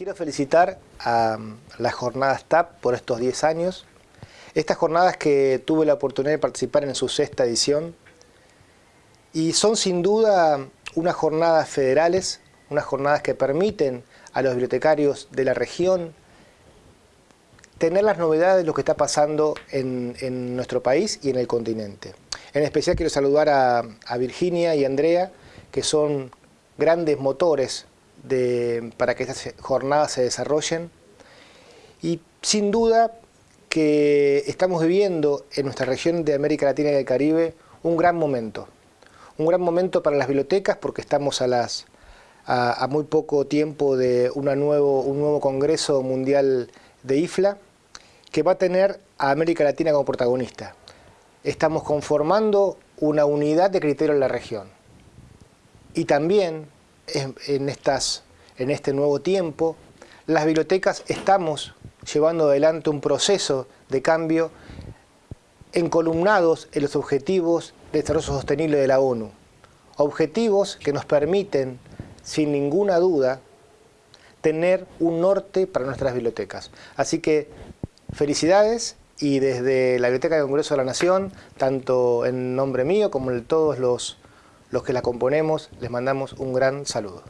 Quiero felicitar a las jornadas TAP por estos 10 años. Estas jornadas que tuve la oportunidad de participar en su sexta edición y son sin duda unas jornadas federales, unas jornadas que permiten a los bibliotecarios de la región tener las novedades de lo que está pasando en, nuestro país y en el continente. En especial quiero saludar a, a Virginia y Andrea, que son grandes motores para que estas jornadas se desarrollen. Y sin duda que estamos viviendo en nuestra región de América Latina y del Caribe un gran momento. Un gran momento para las bibliotecas porque estamos a, las, a, muy poco tiempo de nuevo, un nuevo Congreso Mundial de IFLA que va a tener a América Latina como protagonista. Estamos conformando una unidad de criterio en la región. Y también en, en este nuevo tiempo, las bibliotecas estamos llevando adelante un proceso de cambio encolumnados en los objetivos de desarrollo sostenible de la ONU. Objetivos que nos permiten, sin ninguna duda, tener un norte para nuestras bibliotecas. Así que felicidades y desde la Biblioteca del Congreso de la Nación, tanto en nombre mío como de todos los los que la componemos, les mandamos un gran saludo.